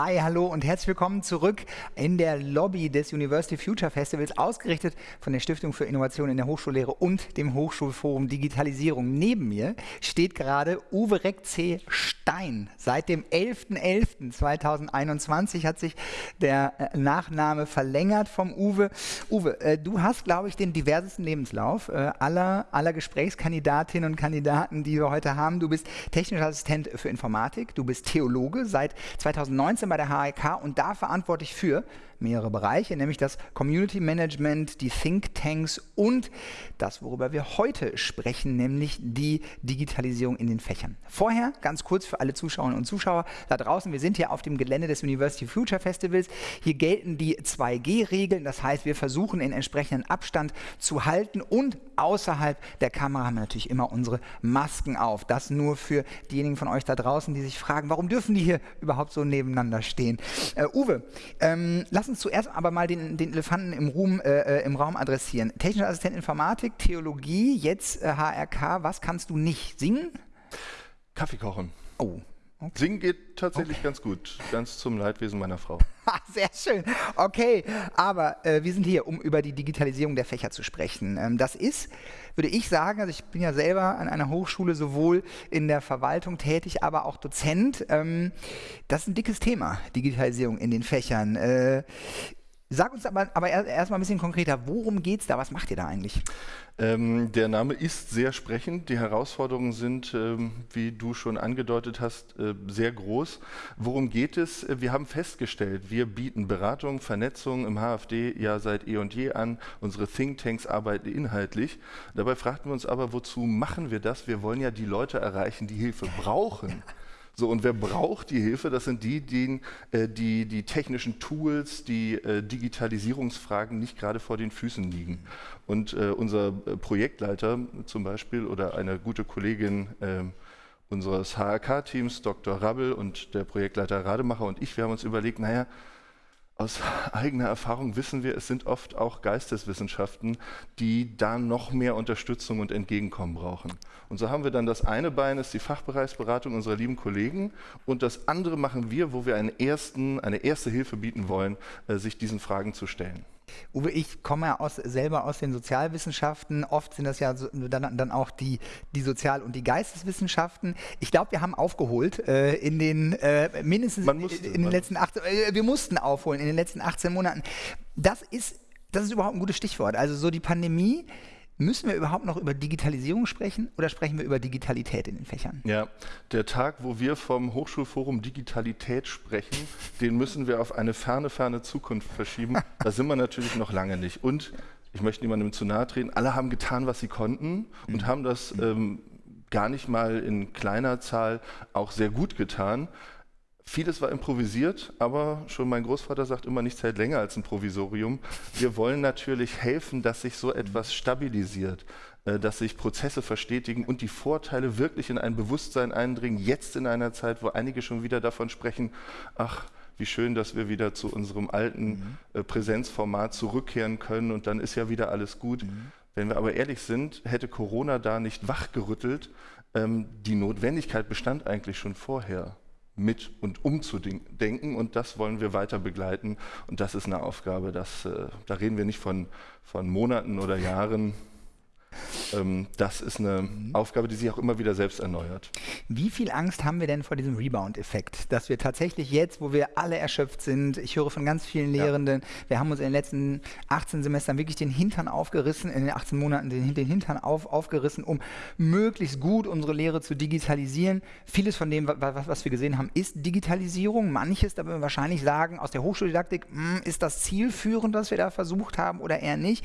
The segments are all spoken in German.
Hi, hallo und herzlich willkommen zurück in der Lobby des University Future Festivals, ausgerichtet von der Stiftung für Innovation in der Hochschullehre und dem Hochschulforum Digitalisierung. Neben mir steht gerade Uwe Reck C. Stein. Seit dem 11.11.2021 hat sich der äh, Nachname verlängert vom Uwe. Uwe, äh, du hast, glaube ich, den diversesten Lebenslauf äh, aller, aller Gesprächskandidatinnen und Kandidaten, die wir heute haben. Du bist technischer Assistent für Informatik, du bist Theologe seit 2019 bei der HRK und da verantwortlich für mehrere Bereiche, nämlich das Community Management, die Think Tanks und das, worüber wir heute sprechen, nämlich die Digitalisierung in den Fächern. Vorher, ganz kurz für alle Zuschauerinnen und Zuschauer da draußen, wir sind hier auf dem Gelände des University Future Festivals. Hier gelten die 2G-Regeln, das heißt, wir versuchen in entsprechenden Abstand zu halten und außerhalb der Kamera haben wir natürlich immer unsere Masken auf. Das nur für diejenigen von euch da draußen, die sich fragen, warum dürfen die hier überhaupt so nebeneinander stehen? Uh, Uwe, ähm, lass uns zuerst aber mal den, den Elefanten im, Ruhm, äh, äh, im Raum adressieren. Technischer Assistent Informatik, Theologie, jetzt äh, HRK. Was kannst du nicht singen? Kaffee kochen. Oh, Okay. Singen geht tatsächlich okay. ganz gut, ganz zum Leidwesen meiner Frau. Sehr schön. Okay, aber äh, wir sind hier, um über die Digitalisierung der Fächer zu sprechen. Ähm, das ist, würde ich sagen, also ich bin ja selber an einer Hochschule sowohl in der Verwaltung tätig, aber auch Dozent. Ähm, das ist ein dickes Thema, Digitalisierung in den Fächern. Äh, Sag uns aber, aber erstmal ein bisschen konkreter, worum geht es da? Was macht ihr da eigentlich? Ähm, der Name ist sehr sprechend. Die Herausforderungen sind, ähm, wie du schon angedeutet hast, äh, sehr groß. Worum geht es? Wir haben festgestellt, wir bieten Beratung, Vernetzung im HFD ja seit eh und je an. Unsere Thinktanks arbeiten inhaltlich. Dabei fragten wir uns aber, wozu machen wir das? Wir wollen ja die Leute erreichen, die Hilfe brauchen. So, und wer braucht die Hilfe? Das sind die, die äh, die, die technischen Tools, die äh, Digitalisierungsfragen nicht gerade vor den Füßen liegen. Und äh, unser äh, Projektleiter zum Beispiel oder eine gute Kollegin ähm, unseres HRK-Teams, Dr. Rabbel und der Projektleiter Rademacher und ich, wir haben uns überlegt, naja, aus eigener Erfahrung wissen wir, es sind oft auch Geisteswissenschaften, die da noch mehr Unterstützung und Entgegenkommen brauchen. Und so haben wir dann das eine Bein, ist die Fachbereichsberatung unserer lieben Kollegen und das andere machen wir, wo wir einen ersten, eine erste Hilfe bieten wollen, äh, sich diesen Fragen zu stellen. Uwe, ich komme ja aus, selber aus den Sozialwissenschaften. Oft sind das ja so, dann, dann, auch die, die Sozial- und die Geisteswissenschaften. Ich glaube, wir haben aufgeholt äh, in den äh, mindestens musste, in, in den letzten 18, äh, wir mussten aufholen in den letzten 18 Monaten. Das ist, das ist überhaupt ein gutes Stichwort. Also so die Pandemie Müssen wir überhaupt noch über Digitalisierung sprechen oder sprechen wir über Digitalität in den Fächern? Ja, der Tag, wo wir vom Hochschulforum Digitalität sprechen, den müssen wir auf eine ferne, ferne Zukunft verschieben. da sind wir natürlich noch lange nicht. Und ich möchte niemandem zu nahe treten, alle haben getan, was sie konnten und mhm. haben das ähm, gar nicht mal in kleiner Zahl auch sehr gut getan. Vieles war improvisiert, aber schon mein Großvater sagt immer, nichts hält länger als ein Provisorium. Wir wollen natürlich helfen, dass sich so etwas stabilisiert, äh, dass sich Prozesse verstetigen und die Vorteile wirklich in ein Bewusstsein eindringen, jetzt in einer Zeit, wo einige schon wieder davon sprechen, ach, wie schön, dass wir wieder zu unserem alten mhm. Äh, Präsenzformat zurückkehren können und dann ist ja wieder alles gut. Mhm. Wenn wir aber ehrlich sind, hätte Corona da nicht wachgerüttelt. Ähm, die Notwendigkeit bestand eigentlich schon vorher mit und umzudenken und das wollen wir weiter begleiten. Und das ist eine Aufgabe, das, äh, da reden wir nicht von, von Monaten oder Jahren, das ist eine mhm. Aufgabe, die sich auch immer wieder selbst erneuert. Wie viel Angst haben wir denn vor diesem Rebound-Effekt? Dass wir tatsächlich jetzt, wo wir alle erschöpft sind, ich höre von ganz vielen Lehrenden, ja. wir haben uns in den letzten 18 Semestern wirklich den Hintern aufgerissen, in den 18 Monaten den, den Hintern auf, aufgerissen, um möglichst gut unsere Lehre zu digitalisieren. Vieles von dem, was, was wir gesehen haben, ist Digitalisierung. Manches, da würden wir wahrscheinlich sagen, aus der Hochschuldidaktik, mh, hm, ist das zielführend, was wir da versucht haben oder eher nicht.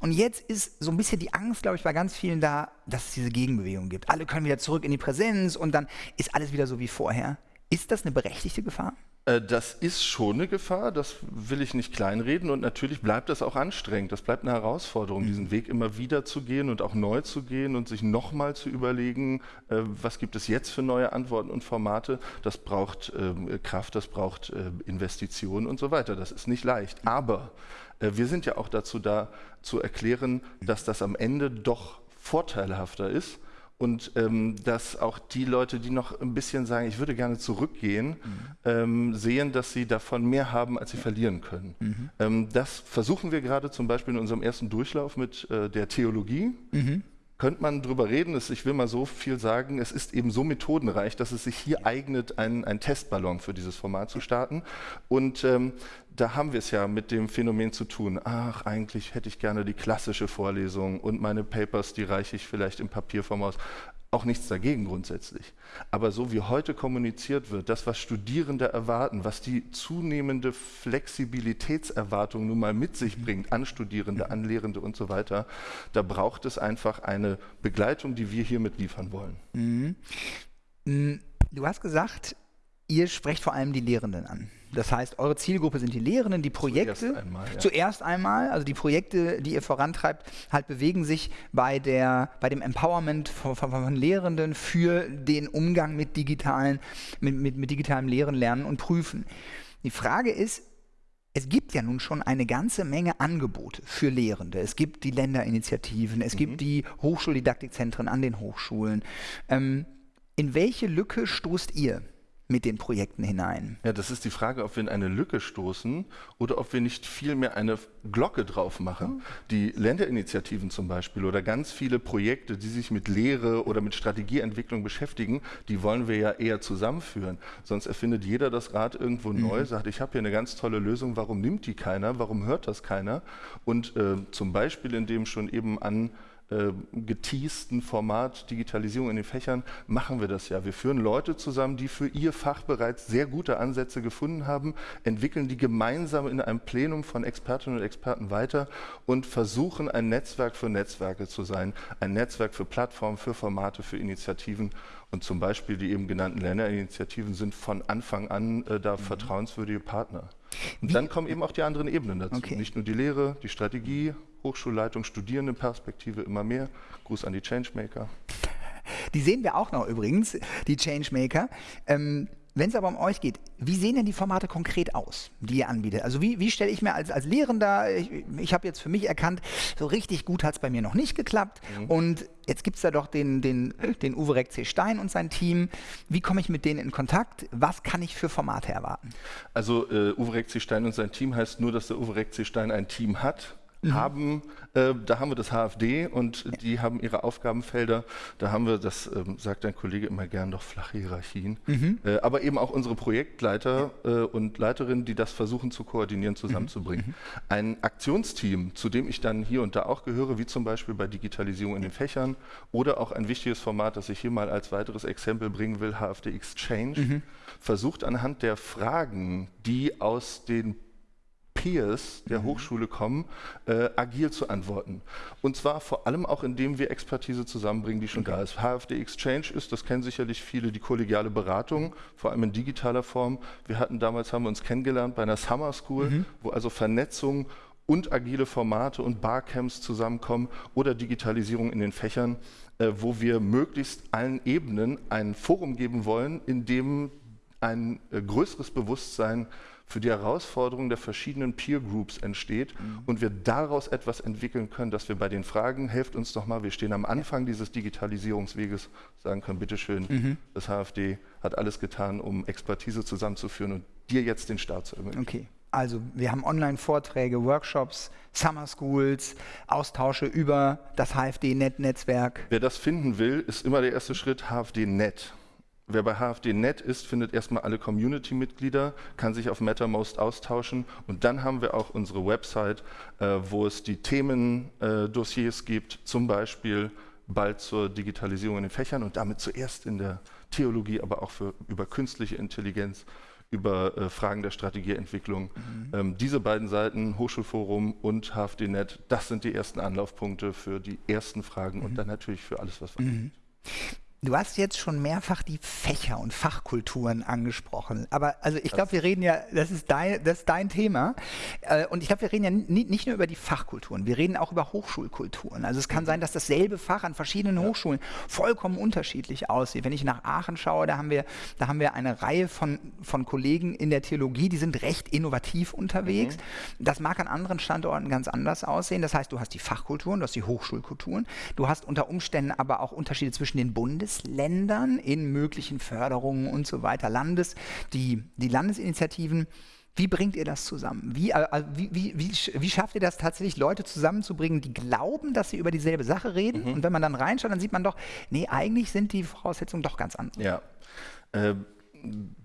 Und jetzt ist so ein bisschen die Angst, glaube ich, bei ganz vielen da, dass es diese Gegenbewegung gibt. Alle können wieder zurück in die Präsenz und dann ist alles wieder so wie vorher. Ist das eine berechtigte Gefahr? Äh, das ist schon eine Gefahr, das will ich nicht kleinreden und natürlich bleibt das auch anstrengend. Das bleibt eine Herausforderung, diesen mhm. Weg immer wieder zu gehen und auch neu zu gehen und sich nochmal zu überlegen, äh, was gibt es jetzt für neue Antworten und Formate. Das braucht ähm, Kraft, das braucht äh, Investitionen und so weiter. Das ist nicht leicht. Aber wir sind ja auch dazu da, zu erklären, dass das am Ende doch vorteilhafter ist und ähm, dass auch die Leute, die noch ein bisschen sagen, ich würde gerne zurückgehen, mhm. ähm, sehen, dass sie davon mehr haben, als sie verlieren können. Mhm. Ähm, das versuchen wir gerade zum Beispiel in unserem ersten Durchlauf mit äh, der Theologie. Mhm könnte man darüber reden, dass ich will mal so viel sagen, es ist eben so methodenreich, dass es sich hier eignet, einen, Testballon für dieses Format zu starten. Und ähm, da haben wir es ja mit dem Phänomen zu tun, ach, eigentlich hätte ich gerne die klassische Vorlesung und meine Papers, die reiche ich vielleicht im Papierform aus auch nichts dagegen grundsätzlich. Aber so wie heute kommuniziert wird, das, was Studierende erwarten, was die zunehmende Flexibilitätserwartung nun mal mit sich bringt, an Studierende, an Lehrende und so weiter, da braucht es einfach eine Begleitung, die wir hiermit liefern wollen. Mhm. Mm, du hast gesagt, ihr sprecht vor allem die Lehrenden an. Das heißt, eure Zielgruppe sind die Lehrenden, die Projekte. Zuerst einmal, ja. zuerst einmal, also die Projekte, die ihr vorantreibt, halt bewegen sich bei, der, bei dem Empowerment von, von, von Lehrenden für den Umgang mit, digitalen, mit, mit, mit digitalem Lehren, Lernen und Prüfen. Die Frage ist, es gibt ja nun schon eine ganze Menge Angebote für Lehrende. Es gibt die Länderinitiativen, es mhm. gibt die Hochschuldidaktikzentren an den Hochschulen. Ähm, in welche Lücke stoßt ihr? Mit den Projekten hinein. Ja, das ist die Frage, ob wir in eine Lücke stoßen oder ob wir nicht vielmehr eine Glocke drauf machen. Mhm. Die Länderinitiativen zum Beispiel oder ganz viele Projekte, die sich mit Lehre oder mit Strategieentwicklung beschäftigen, die wollen wir ja eher zusammenführen. Sonst erfindet jeder das Rad irgendwo mhm. neu, sagt, ich habe hier eine ganz tolle Lösung, warum nimmt die keiner, warum hört das keiner? Und äh, zum Beispiel, indem schon eben an äh, geteasten Format Digitalisierung in den Fächern machen wir das ja. Wir führen Leute zusammen, die für ihr Fach bereits sehr gute Ansätze gefunden haben, entwickeln die gemeinsam in einem Plenum von Expertinnen und Experten weiter und versuchen ein Netzwerk für Netzwerke zu sein, ein Netzwerk für Plattformen, für Formate, für Initiativen. Und zum Beispiel die eben genannten Länderinitiativen sind von Anfang an äh, da mhm. vertrauenswürdige Partner. Und Wie? dann kommen eben auch die anderen Ebenen dazu. Okay. Nicht nur die Lehre, die Strategie, Hochschulleitung, Studierendenperspektive immer mehr. Gruß an die Changemaker. Die sehen wir auch noch übrigens, die Changemaker. Ähm, wenn es aber um euch geht, wie sehen denn die Formate konkret aus, die ihr anbietet? Also wie, wie stelle ich mir als, als Lehrender, ich, ich habe jetzt für mich erkannt, so richtig gut hat es bei mir noch nicht geklappt mhm. und jetzt gibt es da doch den, den, den Uwe Reck C. Stein und sein Team. Wie komme ich mit denen in Kontakt? Was kann ich für Formate erwarten? Also äh, Uwe Reck C. Stein und sein Team heißt nur, dass der Uwe Reck C. Stein ein Team hat mhm. haben, äh, da haben wir das HFD und ja. die haben ihre Aufgabenfelder. Da haben wir, das äh, sagt ein Kollege immer gern, doch flache Hierarchien. Mhm. Äh, aber eben auch unsere Projektleiter ja. Äh, und Leiterinnen, die das versuchen zu koordinieren, zusammenzubringen. Mhm. Ein Aktionsteam, zu dem ich dann hier und da auch gehöre, wie zum Beispiel bei Digitalisierung in den Fächern oder auch ein wichtiges Format, das ich hier mal als weiteres Exempel bringen will, HFD Exchange, mhm. versucht anhand der Fragen, die aus den Peers der mhm. Hochschule kommen, äh, agil zu antworten. Und zwar vor allem auch, indem wir Expertise zusammenbringen, die schon okay. da ist. HFD Exchange ist, das kennen sicherlich viele, die kollegiale Beratung, vor allem in digitaler Form. Wir hatten damals, haben wir uns kennengelernt bei einer Summer School, mhm. wo also Vernetzung und agile Formate und Barcamps zusammenkommen oder Digitalisierung in den Fächern, äh, wo wir möglichst allen Ebenen ein Forum geben wollen, in dem ein äh, größeres Bewusstsein für die Herausforderung der verschiedenen Peer Groups entsteht mhm. und wir daraus etwas entwickeln können, dass wir bei den Fragen, helft uns doch mal, wir stehen am Anfang dieses Digitalisierungsweges, sagen können, bitteschön, mhm. das HFD hat alles getan, um Expertise zusammenzuführen und dir jetzt den Start zu ermöglichen. Okay. Also wir haben Online-Vorträge, Workshops, Summer Schools, Austausche über das HFD-Net-Netzwerk. Wer das finden will, ist immer der erste Schritt HFD-Net. Wer bei HFD.net ist, findet erstmal alle Community-Mitglieder, kann sich auf MetaMost austauschen und dann haben wir auch unsere Website, äh, wo es die Themendossiers äh, gibt, zum Beispiel bald zur Digitalisierung in den Fächern und damit zuerst in der Theologie, aber auch für, über künstliche Intelligenz, über äh, Fragen der Strategieentwicklung. Mhm. Ähm, diese beiden Seiten, Hochschulforum und HFD.net, das sind die ersten Anlaufpunkte für die ersten Fragen mhm. und dann natürlich für alles, was weitergeht. Mhm. Du hast jetzt schon mehrfach die Fächer und Fachkulturen angesprochen. Aber also ich glaube, wir reden ja, das ist dein, das ist dein Thema. Äh, und ich glaube, wir reden ja nicht nur über die Fachkulturen, wir reden auch über Hochschulkulturen. Also es kann sein, dass dasselbe Fach an verschiedenen ja. Hochschulen vollkommen unterschiedlich aussieht. Wenn ich nach Aachen schaue, da haben wir, da haben wir eine Reihe von, von Kollegen in der Theologie, die sind recht innovativ unterwegs. Mhm. Das mag an anderen Standorten ganz anders aussehen. Das heißt, du hast die Fachkulturen, du hast die Hochschulkulturen, du hast unter Umständen aber auch Unterschiede zwischen den Bundes Bundesländern in möglichen Förderungen und so weiter, Landes, die, die Landesinitiativen. Wie bringt ihr das zusammen? Wie, also wie, wie, wie, wie, schafft ihr das tatsächlich, Leute zusammenzubringen, die glauben, dass sie über dieselbe Sache reden? Mhm. Und wenn man dann reinschaut, dann sieht man doch, nee, eigentlich sind die Voraussetzungen doch ganz anders. Ja. Äh,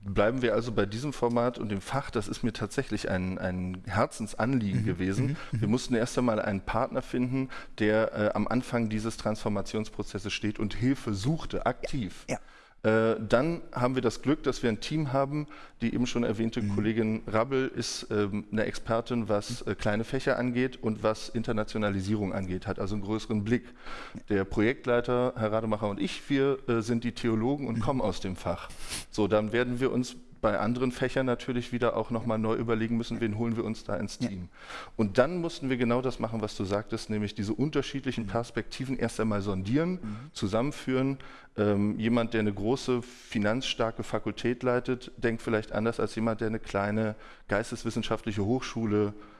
bleiben wir also bei diesem Format und dem Fach. Das ist mir tatsächlich ein, ein Herzensanliegen mhm. gewesen. Mhm. mhm. Wir mussten erst einmal einen Partner finden, der äh, am Anfang dieses Transformationsprozesses steht und Hilfe suchte, aktiv. Ja. Ja. Äh, dann haben wir das Glück, dass wir ein Team haben. Die eben schon erwähnte mhm. Kollegin Rabbel ist ähm, eine Expertin, was äh, kleine Fächer angeht und was Internationalisierung angeht, hat also einen größeren Blick. Der Projektleiter, Herr Rademacher und ich, wir äh, sind die Theologen und mhm. kommen aus dem Fach. So, dann werden wir uns bei anderen Fächern natürlich wieder auch nochmal neu überlegen müssen, wen holen wir uns da ins Team. Ja. Und dann mussten wir genau das machen, was du sagtest, nämlich diese unterschiedlichen mhm. Perspektiven erst einmal sondieren, mhm. zusammenführen. Ähm, jemand, der eine große finanzstarke Fakultät leitet, denkt vielleicht anders als jemand, der eine kleine geisteswissenschaftliche Hochschule äh,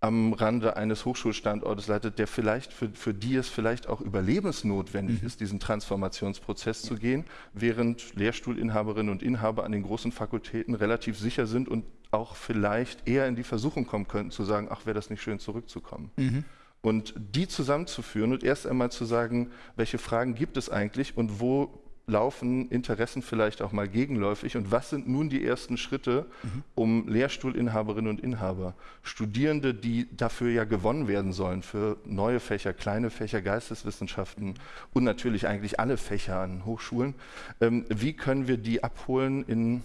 am Rande eines Hochschulstandortes leitet, der vielleicht für, für die es vielleicht auch überlebensnotwendig mhm. ist, diesen Transformationsprozess ja. zu gehen, während Lehrstuhlinhaberinnen und Inhaber an den großen Fakultäten relativ sicher sind und auch vielleicht eher in die Versuchung kommen könnten, zu sagen, ach, wäre das nicht schön, zurückzukommen. Mhm. Und die zusammenzuführen und erst einmal zu sagen, welche Fragen gibt es eigentlich und wo laufen Interessen vielleicht auch mal gegenläufig und was sind nun die ersten Schritte, mhm. um Lehrstuhlinhaberinnen und Inhaber, Studierende, die dafür ja gewonnen werden sollen, für neue Fächer, kleine Fächer, Geisteswissenschaften und natürlich eigentlich alle Fächer an Hochschulen, ähm, wie können wir die abholen in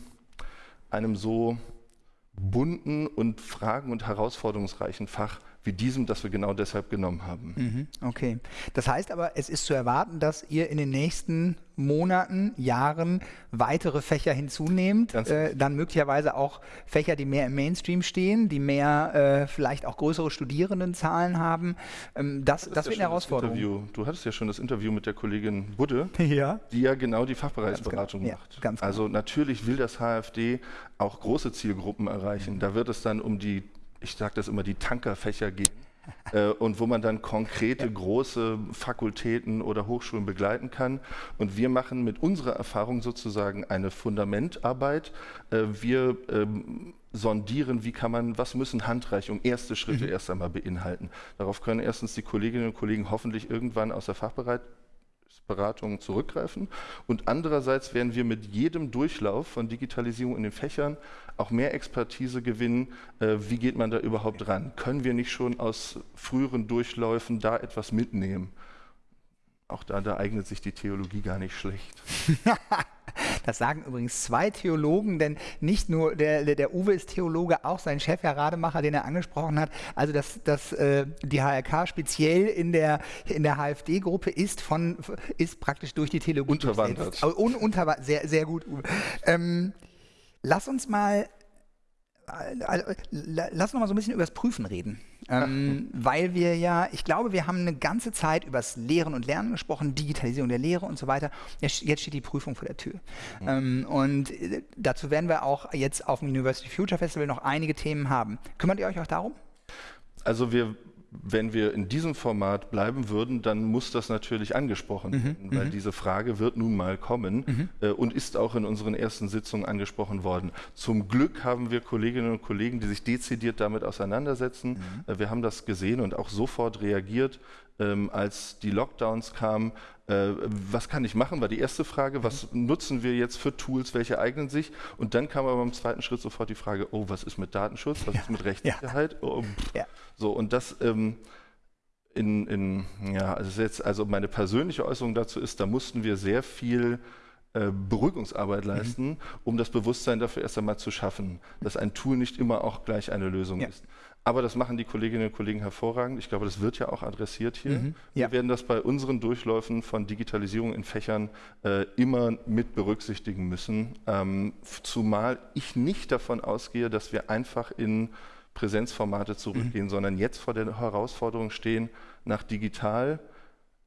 einem so bunten und fragen- und herausforderungsreichen Fach, wie diesem, das wir genau deshalb genommen haben. Mhm, okay. Das heißt aber, es ist zu erwarten, dass ihr in den nächsten Monaten, Jahren weitere Fächer hinzunehmt, äh, dann möglicherweise auch Fächer, die mehr im Mainstream stehen, die mehr äh, vielleicht auch größere Studierendenzahlen haben. Ähm, das, das, das wird ja eine Herausforderung. Interview. Du hattest ja schon das Interview mit der Kollegin Budde, ja. die ja genau die Fachbereichsberatung genau. macht. Ja, genau. also natürlich will das HFD auch große Zielgruppen erreichen. Da wird es dann um die ich sage das immer, die Tankerfächer gehen. äh, und wo man dann konkrete große Fakultäten oder Hochschulen begleiten kann. Und wir machen mit unserer Erfahrung sozusagen eine Fundamentarbeit. Äh, wir ähm, sondieren, wie kann man, was müssen Handreichungen, erste Schritte mhm. erst einmal beinhalten. Darauf können erstens die Kolleginnen und Kollegen hoffentlich irgendwann aus der Fachbereitung Beratungen zurückgreifen. Und andererseits werden wir mit jedem Durchlauf von Digitalisierung in den Fächern auch mehr Expertise gewinnen. Äh, wie geht man da überhaupt ran? Können wir nicht schon aus früheren Durchläufen da etwas mitnehmen? Auch da, da eignet sich die Theologie gar nicht schlecht. Das sagen übrigens zwei Theologen, denn nicht nur der, der Uwe ist Theologe, auch sein Chef, Herr Rademacher, den er angesprochen hat. Also dass das, äh, die HRK speziell in der, in der HFD-Gruppe ist, von, ist praktisch durch die Theologie unterwandert. Un, unter, sehr, sehr gut, Uwe. Ähm, lass uns mal lass uns mal so ein bisschen über das Prüfen reden. Ähm, weil wir ja, ich glaube, wir haben eine ganze Zeit über das Lehren und Lernen gesprochen, Digitalisierung der Lehre und so weiter. Jetzt, steht die Prüfung vor der Tür. Mhm. Ähm, und äh, dazu werden wir auch jetzt auf dem University Future Festival noch einige Themen haben. Kümmert ihr euch auch darum? Also wir wenn wir in diesem Format bleiben würden, dann muss das natürlich angesprochen mhm, werden, weil mhm. diese Frage wird nun mal kommen mhm. äh, und ist auch in unseren ersten Sitzungen angesprochen worden. Zum Glück haben wir Kolleginnen und Kollegen, die sich dezidiert damit auseinandersetzen. Mhm. Äh, wir haben das gesehen und auch sofort reagiert, ähm, als die Lockdowns kamen. Äh, was kann ich machen, war die erste Frage. Was mhm. nutzen wir jetzt für Tools, welche eignen sich? Und dann kam aber im zweiten Schritt sofort die Frage, oh, was ist mit Datenschutz, was ja. ist mit Rechtssicherheit? Ja. Oh, ja. So, und das ähm, in, in, ja, also jetzt, also meine persönliche Äußerung dazu ist, da mussten wir sehr viel äh, Beruhigungsarbeit leisten, mhm. um das Bewusstsein dafür erst einmal zu schaffen, dass ein Tool nicht immer auch gleich eine Lösung ja. ist. Aber das machen die Kolleginnen und Kollegen hervorragend. Ich glaube, das wird ja auch adressiert hier. Mhm, ja. Wir werden das bei unseren Durchläufen von Digitalisierung in Fächern äh, immer mit berücksichtigen müssen. Ähm, zumal ich nicht davon ausgehe, dass wir einfach in Präsenzformate zurückgehen, mhm. sondern jetzt vor der Herausforderung stehen, nach digital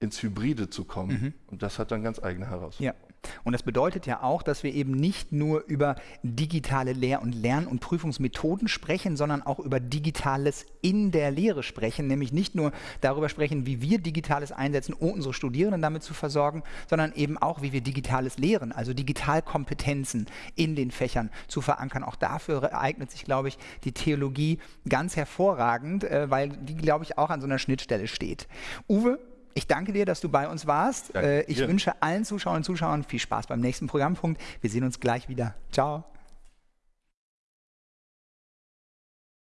ins Hybride zu kommen. Mhm. Und das hat dann ganz eigene Herausforderungen. Ja. Und das bedeutet ja auch, dass wir eben nicht nur über digitale Lehr- und Lern- und Prüfungsmethoden sprechen, sondern auch über Digitales in der Lehre sprechen, nämlich nicht nur darüber sprechen, wie wir Digitales einsetzen, um unsere Studierenden damit zu versorgen, sondern eben auch, wie wir Digitales lehren, also Digitalkompetenzen in den Fächern zu verankern. Auch dafür eignet sich, glaube ich, die Theologie ganz hervorragend, äh, weil die, glaube ich, auch an so einer Schnittstelle steht. Uwe, ich danke dir, dass du bei uns warst. Danke. Äh, ich wünsche allen Zuschauern und Zuschauern viel Spaß beim nächsten Programmpunkt. Wir sehen uns gleich wieder. Ciao.